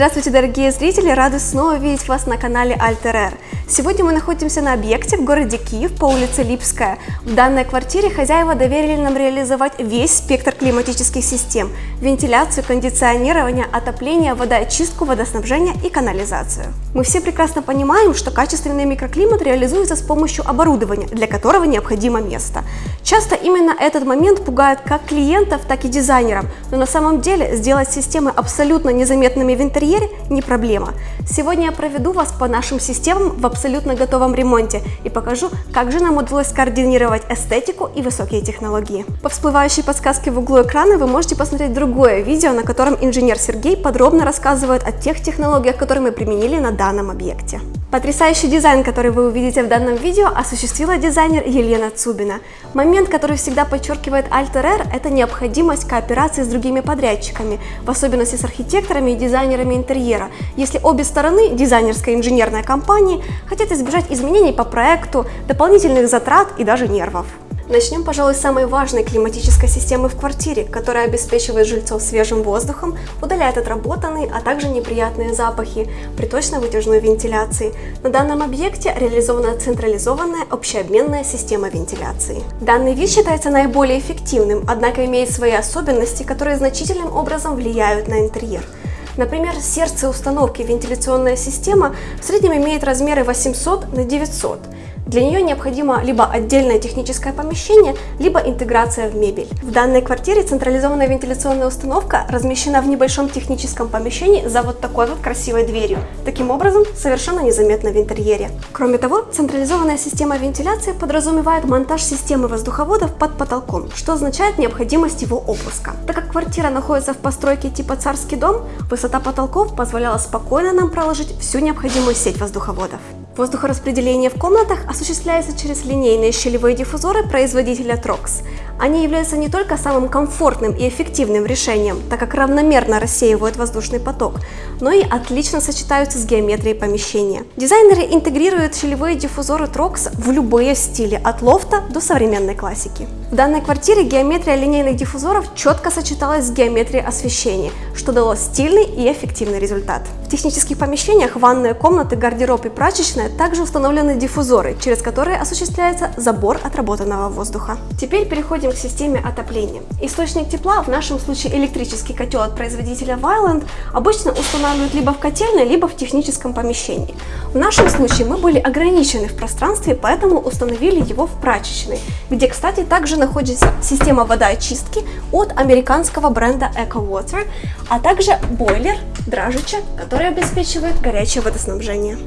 Здравствуйте, дорогие зрители! Рады снова видеть вас на канале Alter Сегодня мы находимся на объекте в городе Киев по улице Липская. В данной квартире хозяева доверили нам реализовать весь спектр климатических систем – вентиляцию, кондиционирование, отопление, водоочистку, водоснабжение и канализацию. Мы все прекрасно понимаем, что качественный микроклимат реализуется с помощью оборудования, для которого необходимо место. Часто именно этот момент пугает как клиентов, так и дизайнеров, но на самом деле сделать системы абсолютно незаметными в интерьере не проблема. Сегодня я проведу вас по нашим системам в абсолютно готовом ремонте и покажу, как же нам удалось координировать эстетику и высокие технологии. По всплывающей подсказке в углу экрана вы можете посмотреть другое видео, на котором инженер Сергей подробно рассказывает о тех технологиях, которые мы применили на данном объекте. Потрясающий дизайн, который вы увидите в данном видео, осуществила дизайнер Елена Цубина. Момент, который всегда подчеркивает Alter R, это необходимость кооперации с другими подрядчиками, в особенности с архитекторами и дизайнерами интерьера, если обе стороны, дизайнерская и инженерная компании, хотят избежать изменений по проекту, дополнительных затрат и даже нервов. Начнем, пожалуй, с самой важной климатической системы в квартире, которая обеспечивает жильцов свежим воздухом, удаляет отработанные, а также неприятные запахи при точно-вытяжной вентиляции. На данном объекте реализована централизованная общеобменная система вентиляции. Данный вид считается наиболее эффективным, однако имеет свои особенности, которые значительным образом влияют на интерьер. Например, сердце установки вентиляционная система в среднем имеет размеры 800 на 900 для нее необходимо либо отдельное техническое помещение, либо интеграция в мебель. В данной квартире централизованная вентиляционная установка размещена в небольшом техническом помещении за вот такой вот красивой дверью. Таким образом, совершенно незаметно в интерьере. Кроме того, централизованная система вентиляции подразумевает монтаж системы воздуховодов под потолком, что означает необходимость его опуска. Так как квартира находится в постройке типа царский дом, высота потолков позволяла спокойно нам проложить всю необходимую сеть воздуховодов. Воздухораспределение в комнатах осуществляется через линейные щелевые диффузоры производителя Trox. Они являются не только самым комфортным и эффективным решением, так как равномерно рассеивают воздушный поток, но и отлично сочетаются с геометрией помещения. Дизайнеры интегрируют щелевые диффузоры Trox в любые стили, от лофта до современной классики. В данной квартире геометрия линейных диффузоров четко сочеталась с геометрией освещения, что дало стильный и эффективный результат. В технических помещениях ванные комнаты, гардероб и прачечная также установлены диффузоры, через которые осуществляется забор отработанного воздуха. Теперь переходим к системе отопления. Источник тепла, в нашем случае электрический котел от производителя Violent, обычно устанавливают либо в котельной, либо в техническом помещении. В нашем случае мы были ограничены в пространстве, поэтому установили его в прачечной, где, кстати, также находится система водоочистки от американского бренда EcoWater, а также бойлер Дражича, который обеспечивает горячее водоснабжение.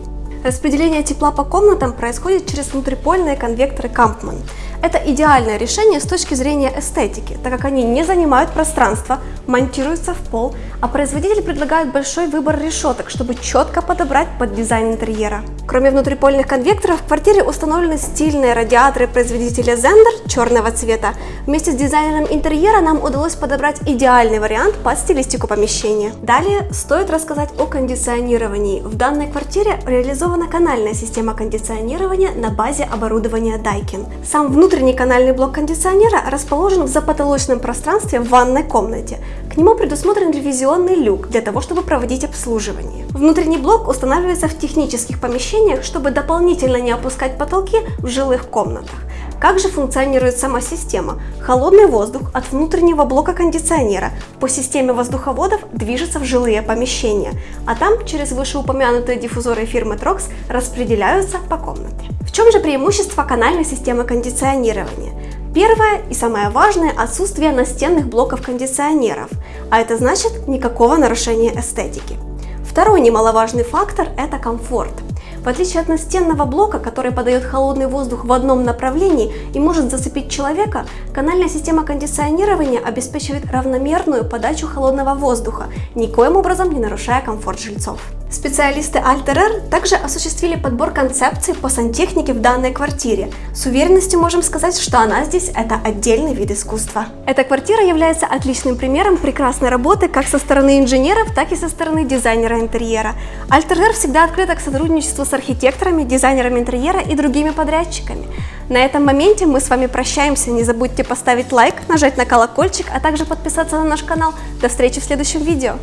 Распределение тепла по комнатам происходит через внутрипольные конвекторы Kampmann. Это идеальное решение с точки зрения эстетики, так как они не занимают пространство, монтируются в пол, а производитель предлагает большой выбор решеток, чтобы четко подобрать под дизайн интерьера. Кроме внутрипольных конвекторов, в квартире установлены стильные радиаторы производителя Zender черного цвета. Вместе с дизайнером интерьера нам удалось подобрать идеальный вариант под стилистику помещения. Далее стоит рассказать о кондиционировании. В данной квартире реализована канальная система кондиционирования на базе оборудования Daikin. Сам внутренний канальный блок кондиционера расположен в запотолочном пространстве в ванной комнате. К нему предусмотрен ревизионный люк для того, чтобы проводить обслуживание. Внутренний блок устанавливается в технических помещениях, чтобы дополнительно не опускать потолки в жилых комнатах. Как же функционирует сама система? Холодный воздух от внутреннего блока кондиционера по системе воздуховодов движется в жилые помещения, а там через вышеупомянутые диффузоры фирмы Trox распределяются по комнате. В чем же преимущество канальной системы кондиционирования? Первое и самое важное – отсутствие настенных блоков кондиционеров, а это значит никакого нарушения эстетики. Второй немаловажный фактор – это комфорт. В отличие от настенного блока, который подает холодный воздух в одном направлении и может зацепить человека, канальная система кондиционирования обеспечивает равномерную подачу холодного воздуха, никоим образом не нарушая комфорт жильцов. Специалисты Alter также осуществили подбор концепций по сантехнике в данной квартире. С уверенностью можем сказать, что она здесь – это отдельный вид искусства. Эта квартира является отличным примером прекрасной работы как со стороны инженеров, так и со стороны дизайнера интерьера. Alter всегда открыта к сотрудничеству с архитекторами, дизайнерами интерьера и другими подрядчиками. На этом моменте мы с вами прощаемся. Не забудьте поставить лайк, нажать на колокольчик, а также подписаться на наш канал. До встречи в следующем видео.